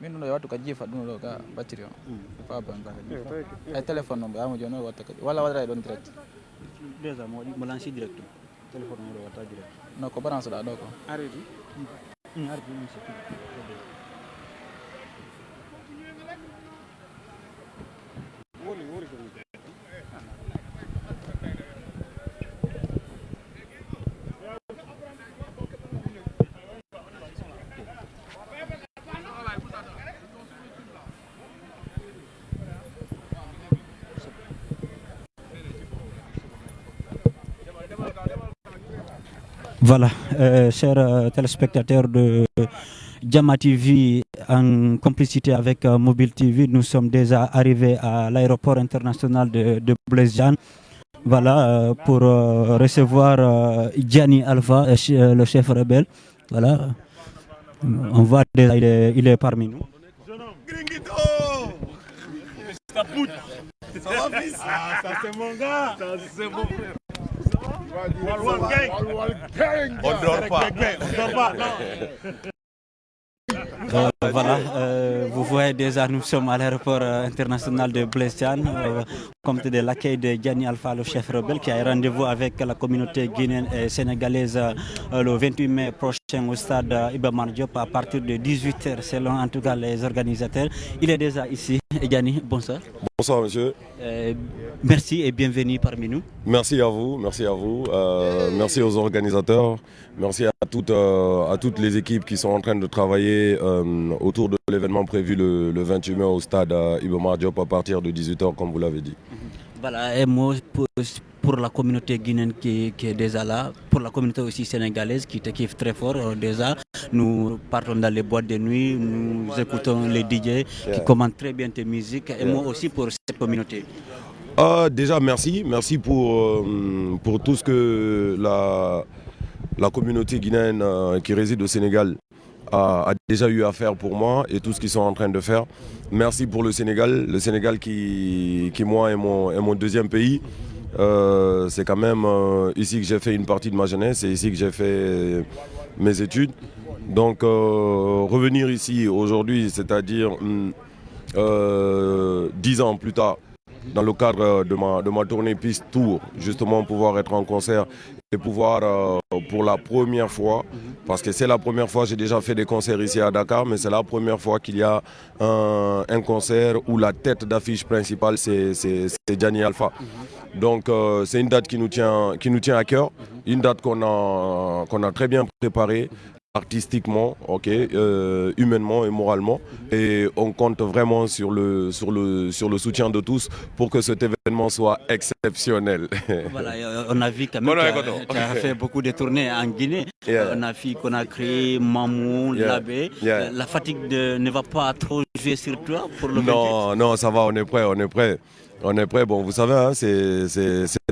min ɗum ɗo wattu ka jiifa ɗum ɗo ka batterie o fa banka ka jiifa ay téléphone noon ɓayamo joni o watta kadi walla waɗata e ɗon direct déjà mo waɗi mo lanci direct. Téléphone o ɗo watta direct. Non ko balance ɗa ɗo ko arrêti arrêti mi sikki Voilà, euh, chers euh, téléspectateurs de Jama TV, en complicité avec euh, Mobile TV, nous sommes déjà arrivés à l'aéroport international de, Diagne. Voilà, euh, pour euh, recevoir euh, Gianni Alpha, le chef rebelle. Voilà, on voit déjà, il est, il est parmi nous. Ça va fils? Ah ça c'est mon gars Ça c'est mon frère Wal-wal geng. Wal-wal geng. Odor Pak. Odor Pak. Voilà, euh, vous voyez déjà, nous sommes à l'aéroport euh, international de Blaise Diagne, euh, compte de l'accueil de Gianni Alpha, le chef rebelle, qui a rendez-vous avec la communauté guinéenne et sénégalaise euh, le 28 mai prochain au stade euh, Iba Mar Diop à partir de 18h, selon en tout cas les organisateurs. Il est déjà ici. Gianni, bonsoir. Bonsoir monsieur, merci et bienvenue parmi nous. merci à vous, merci à vous, merci aux organisateurs, merci à toutes, à toutes les équipes qui sont en train de travailler autour de l'événement prévu le, le 28 mai au stade euh, Iba Mar Diop à partir de 18h comme vous l'avez dit. Voilà, un mot pour, pour la communauté guinéenne qui, qui est déjà là, pour la communauté aussi sénégalaise qui te kiffe très fort euh, déjà. Nous partons dans les boîtes de nuit, nous écoutons les DJ qui commandent très bien tes musiques. Et moi aussi pour cette communauté. Euh, déjà merci, merci pour, euh, pour tout ce que la, la communauté guinéenne euh, qui réside au Sénégal a, déjà eu à faire pour moi et tout ce qu'ils sont en train de faire. Merci pour le Sénégal, le Sénégal qui, qui moi est mon, est mon deuxième pays. Euh, c'est quand même euh, ici que j'ai fait une partie de ma jeunesse, c'est ici que j'ai fait mes études. Donc euh, revenir ici aujourd'hui, c'est-à-dire euh, dix ans plus tard, dans le cadre de ma, de ma tournée Piste Tour, justement pouvoir être en concert et pouvoir euh, pour la première fois, parce que c'est la première fois, j'ai déjà fait des concerts ici à Dakar, mais c'est la première fois qu'il y a un, un concert où la tête d'affiche principale c'est Gianni Alpha. Donc euh, c'est une date qui nous tient, qui nous tient à cœur, une date qu'on a, qu'on a très bien préparée artistiquement, ok, euh, humainement et moralement. Et on compte vraiment sur le, sur, le, sur le soutien de tous pour que cet événement soit exceptionnel. Voilà, euh, on a vu quand même écoute, tu as fait beaucoup de tournées en Guinée. Yeah. On a vu qu'on a créé Mamou, Yeah. Euh, La fatigue de- ne va pas trop jouer sur toi pour le non, non, ça va, on est prêt, on est prêt. On est prêt, bon, vous savez, hein, c'est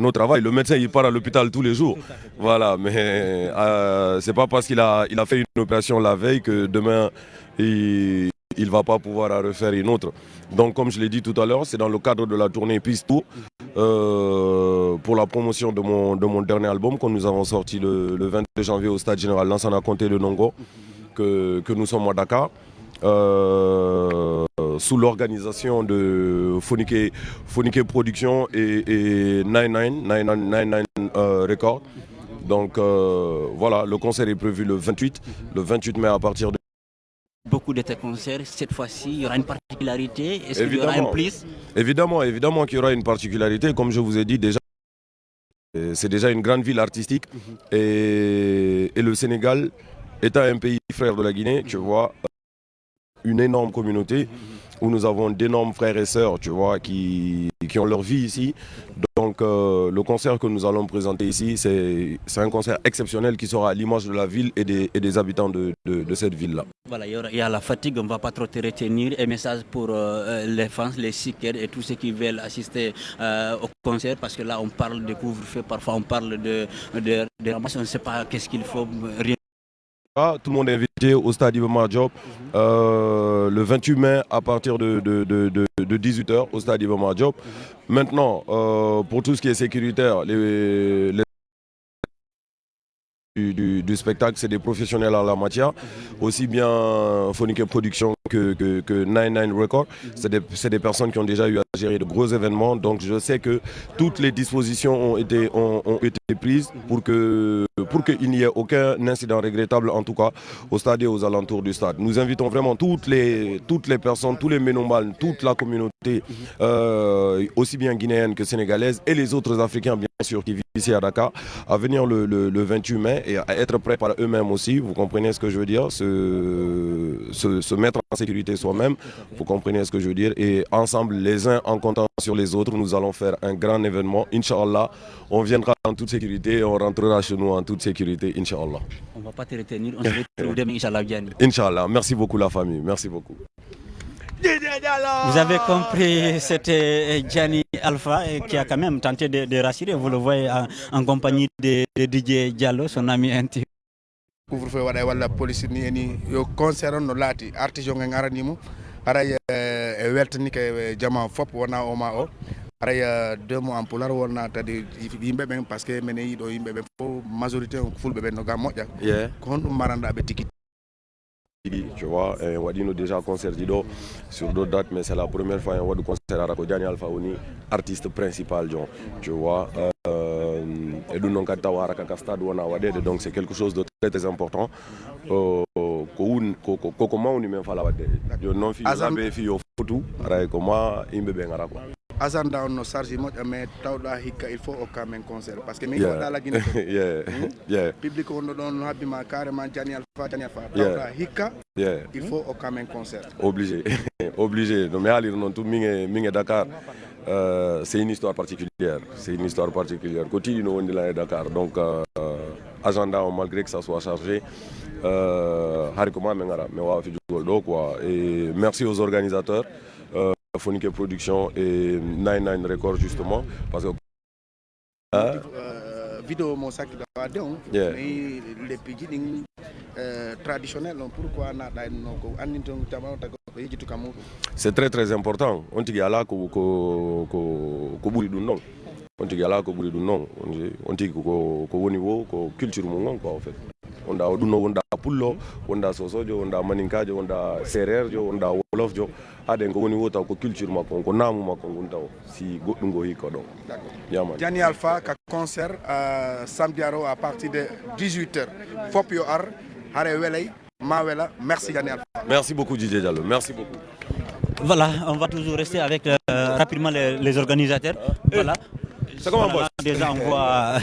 notre travail. Le médecin, il part à l'hôpital tous les jours. Voilà, mais euh, c'est pas parce qu'il a, il a fait une opération la veille que demain, il ne va pas pouvoir en refaire une autre. Donc, comme je l'ai dit tout à l'heure, c'est dans le cadre de la tournée Peace Tour euh, pour la promotion de mon, de mon dernier album que nous avons sorti le, le 22 janvier au Stade Général Lansana Conté de Nongo, que, que nous sommes à Dakar. euh, sous l'organisation de Phonique, Phonique Production et, et 99, 99, 99 euh, Records. Donc euh, voilà, le concert est prévu le 28, le 28 mai à partir de... Beaucoup de tes concerts, cette fois-ci, il y aura une particularité. Est-ce qu'il y aura un plus? Évidemment, évidemment qu'il y aura une particularité. Comme je vous ai dit déjà, c'est déjà une grande ville artistique. et, et le Sénégal, étant un pays frère de la Guinée, tu vois, une énorme communauté où nous avons d'énormes frères et sœurs, tu vois, qui, qui ont leur vie ici. Donc euh, le concert que nous allons présenter ici, c'est un concert exceptionnel qui sera à l'image de la ville et des, et des habitants de, de- cette ville-là. Voilà, il y, a la fatigue, on ne va pas trop te retenir. Un message pour euh, les fans, les seekers et tous ceux qui veulent assister euh, au concert, parce que là, on parle de couvre-feu, parfois on parle de, de, de on ne sait pas qu'est-ce qu'il faut. Ah, Tout le monde est invité au stade Iba Mar Diop euh, le 28 mai à partir de, de, de- de- de 18h au stade Iba Mar Diop. Maintenant, euh, pour tout ce qui est sécuritaire, les, du, spectacle, c'est des professionnels en la matière, aussi bien Phonique Production que, que, que 99 Records. C'est des, personnes qui ont déjà eu à gérer de gros événements, donc je sais que toutes les dispositions ont été, ont été prises pour que pour qu'il n'y ait aucun incident regrettable, en tout cas au stade et aux alentours du stade. Nous invitons vraiment toutes les, personnes, tous les ménomales, toute la communauté, euh, aussi bien guinéenne que sénégalaise, et les autres Africains, bien sûr, qui vivent ici à Dakar, à venir le 28 mai et à être prêts par eux-mêmes aussi. Vous comprenez ce que je veux dire? Se, se, se mettre en sécurité soi-même, vous comprenez ce que je veux dire. Et ensemble, les uns en comptant sur les autres, nous allons faire un grand événement. Inch'Allah, on viendra en toute sécurité et on rentrera chez nous en toute sécurité, Inch'Allah. On ne va pas te retenir, on se retrouve demain, Inch'Allah. Inch'Allah, merci beaucoup la famille, merci beaucoup. Vous avez compris, c'était Gianni Alpha qui a quand même tenté de, de rassurer. Vous le voyez en, en compagnie de, de, DJ Diallo, son ami intime. Couvre-feu waɗa walla police ni eni yo concerne on no laati artisan en aranimo aray e weltanike jama fop wona ma o. Aray deux mois en pular wonna tadi yimɓe ɓen par ce que minen yiiɗo yimɓe ɓen fo majorité on fulɓe ɓen no ga moƴƴa. Ko honɗum maranɗaɓe tigui tu vois et waɗino déjà concert jiɗo sur d'autres dates mais c'est la première fois en waɗi concert ara ko diani alpha woni artiste principal tu vois euh, e stade wona waɗede donc c'est quelque chose de très très important. Ko wun koko mawni men fala wadde joni noon fi laɓe fi yo fotu aray ko ma yimɓe ɓe gara quoi asanda on no charge moƴƴa mais tawɗa hikka il faut hokka men concert. Par ce que min waɗa laggine yeah public wonɗo ɗon habbima carrément jani alpha jani alpha. Tawɗa hikka il faut hokka men concert. Obligé. Obligé. No mi haaliri noon tum min e min e dakar. Euh, c'est une histoire particulière. C'est une histoire particulière. Ko tiɗi no wondi lan e dakar. Donc euh, agenda o malgré que ça soit chargé euh, hari ko ma min gara mi wawa fijugol ɗo quoi et merci aux organisateurs Phonique Production et 99 Records justement parce que hein? euh, vidéo mo sakkiɗo wadde on Yeah. mais leppiji ɗin euh, traditionnel on pourquoi ko andinton ko kam muɗum c'est très très important. On tigui ala ko ko ko ko ɓuuri ɗum noon on tigui ala ko ɓuuri ɗum noon on tigui ko ko woni wo ko culture mum on quoi en fait. Wonda o ɗum noon wonda pullo wonda sosojo wonda maninkajo wonda sérére wonda wolofjo. Haɗen ko woni wo taw ko culture makko ko naamu makko ngun taw si goɗɗum go hikka ɗon. Yamani jani alpha ka concert euh, samedi aro à partir de 18 heures. Fop yo ar hare welay ma wela. Merci jani alpha. Merci beaucoup Didier Diallo. Merci beaucoup. Voilà, on va toujours rester avec euh, rapidement les, les organisateurs. Voilà. C'est comment, Voilà, boss Déjà, on voit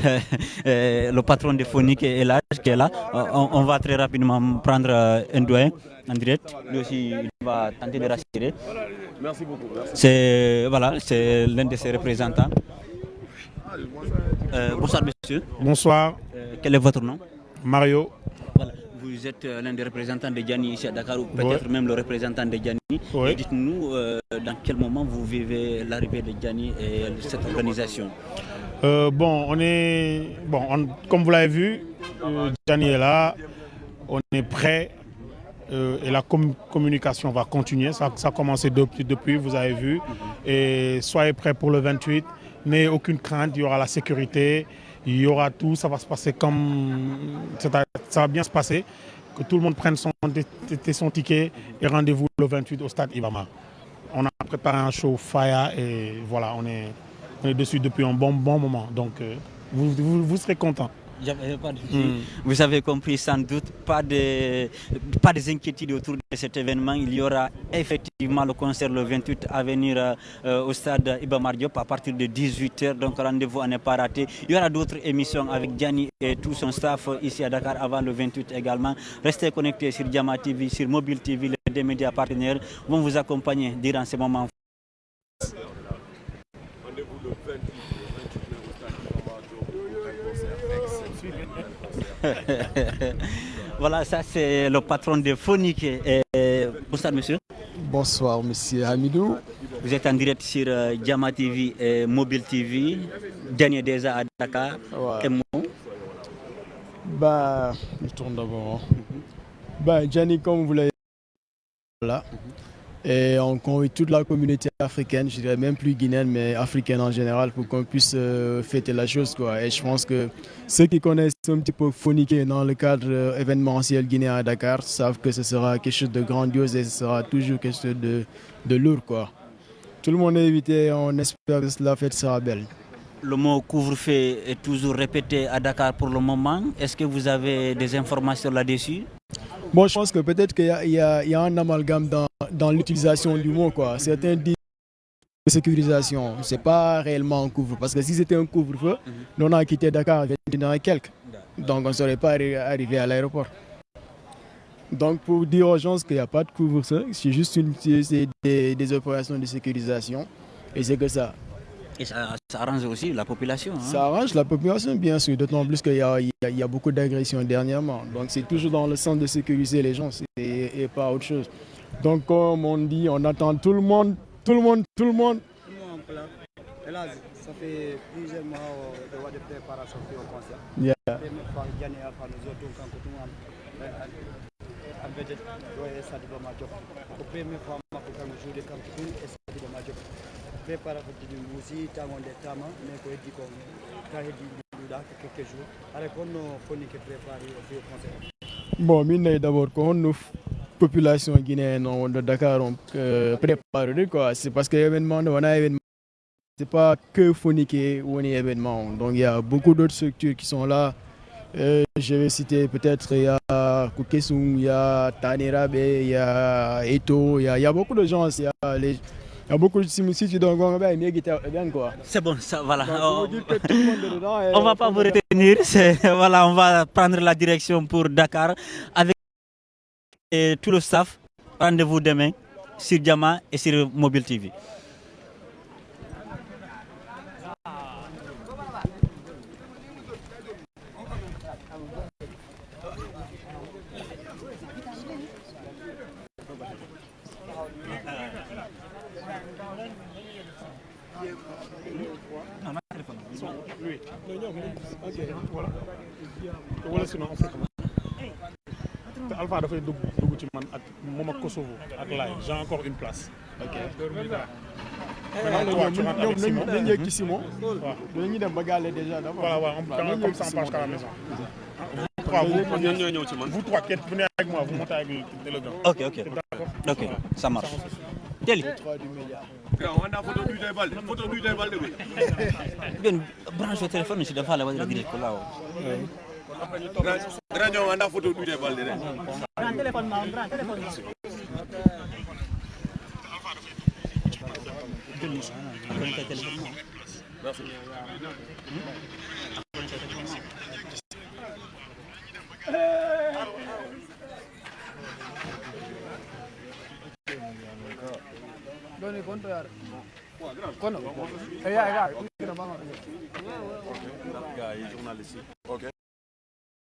euh, le patron de Phonique et là, qui est là. Euh, On, on va très rapidement prendre euh, un doyen en direct. Lui aussi, il va tenter de rassurer. merci beaucoup. C'est voilà, c'est l'un de ses représentants. Euh, bonsoir, monsieur. Bonsoir, Euh, quel est votre nom? Mario. Vous êtes euh, l'un des représentants de Gianni ici à Dakar ou peut-être même le représentant de Gianni. Dites-nous euh, dans quel moment vous vivez l'arrivée de Gianni et cette organisation? Euh, bon, on est, bon, on- comme vous l'avez vu, euh, Gianni est là, on est prêt et la com- communication va continuer. Ça, ça a commencé depuis, depuis, vous avez vu. Et soyez prêts pour le 28. N'ayez aucune crainte, il y aura la sécurité, il y aura tout, ça va se passer comme. Ça va, bien se passer. Que tout le monde prenne son, ticket et rendez-vous le 28 au stade Ibama. On a préparé un show fire et voilà, on est, on est dessus depuis un bon, bon moment. Donc, euh, vous, vous serez contents. Souci. Vous avez compris sans doute, pas de, pas des inquiétudes autour de cet événement. Il y aura effectivement le concert le 28 à venir euh, au stade Iba Mar Diop à partir de 18h. Donc rendez-vous à ne pas rater. Il y aura d'autres émissions avec Gianni et tout son staff ici à Dakar avant le 28 également. Restez connectés sur Diama TV, sur Mobile TV. Les deux médias partenaires vont vous accompagner durant ces moments Voilà, ça c'est le patron de Phonique. Et, bonsoir monsieur. Bonsoir, monsieur Hamidou. Vous êtes en direct sur euh, Diama TV et Mobile TV. Dernier déjà à Dakar. Ouais. Et moi, Bah, je tourne d'abord. Bah, Gianni, comme vous l'avez là, Et on convie toute la communauté africaine, je dirais même plus guinéenne, mais africaine en général, pour qu'on puisse euh, fêter la chose. Quoi. Et je pense que ceux qui connaissent un petit peu Phoniqué dans le cadre euh, événementiel guinéen à Dakar savent que ce sera quelque chose de grandiose et ce sera toujours quelque chose de, de lourd. Quoi. Tout le monde est invité, on espère que la fête sera belle. Le mot couvre-feu est toujours répété à Dakar pour le moment. Est-ce que vous avez des informations là-dessus? Bon, je pense que peut-être qu'il y, y, y, a un amalgame dans, dans l'utilisation du mot. Quoi. Certains disent sécurisation, ce n'est pas réellement un couvre-feu. Parce que si c'était un couvre-feu, mm -hmm. on a quitté Dakar à 21 et quelques. Donc on ne serait pas arrivé à l'aéroport. Donc pour dire aux gens qu'il n'y a pas de couvre-feu, c'est juste une, des, des, opérations de sécurisation. Et c'est que ça. Et ça, ça, arrange aussi la population. Hein? Ça arrange la population, bien sûr, d'autant plus qu'il y, y, y, a beaucoup d'agressions dernièrement. Donc c'est toujours dans le sens de sécuriser les gens et, et, pas autre chose. Donc comme on dit, on attend tout le monde, tout le monde, tout le monde. Hélas, ça fait plusieurs mois de, de préparation au concert. Yeah. Majok ko ɗum aussi tagonde tama mais ko heddi ko quelques jours. Préparé bon population guinéenne on de dakar on euh, préparé quoi. C'est parce que événement nde wona événement. C'est pas que Fonique woni événement. Donc il y a beaucoup d'autres structures qui sont là. Euh, je vais citer peut-être, il y a Koukesung, il y a Tanerabe, il y a Eto, il y a, il y a beaucoup de gens, il y a, les, il y a beaucoup de si tu donnes bien quoi. C'est bon, ça, voilà. Donc, on, on va pas vous retenir, voilà, on va prendre la direction pour Dakar avec et tout le staff. Rendez-vous demain sur Diama et sur Mobile TV. Sinon on fait comment te Alpha dafay dugg dugg ci man ak moom ak Kosovo ak laay j'ai encore une place. ok maintenant toi tu rentres avec Simon. nañu yegg ci Simon. waaw dañuy dem ba gàlle déjà d'abord. voilà waaw on comme ça on passe à la maison. vous trois vous ñoo ñëw ci man. vous trois qui venez avec moi? Vous montez avec le grand. ok ok ok ça marche. Teli. Ben branche au téléphone si dafa la wadi direct ko lawo. Grand anda photo du de balde de. Grand téléphone ma grand téléphone. Doni konto yar. Kono. Eh ya ya. Gars yi journaliste yi. OK.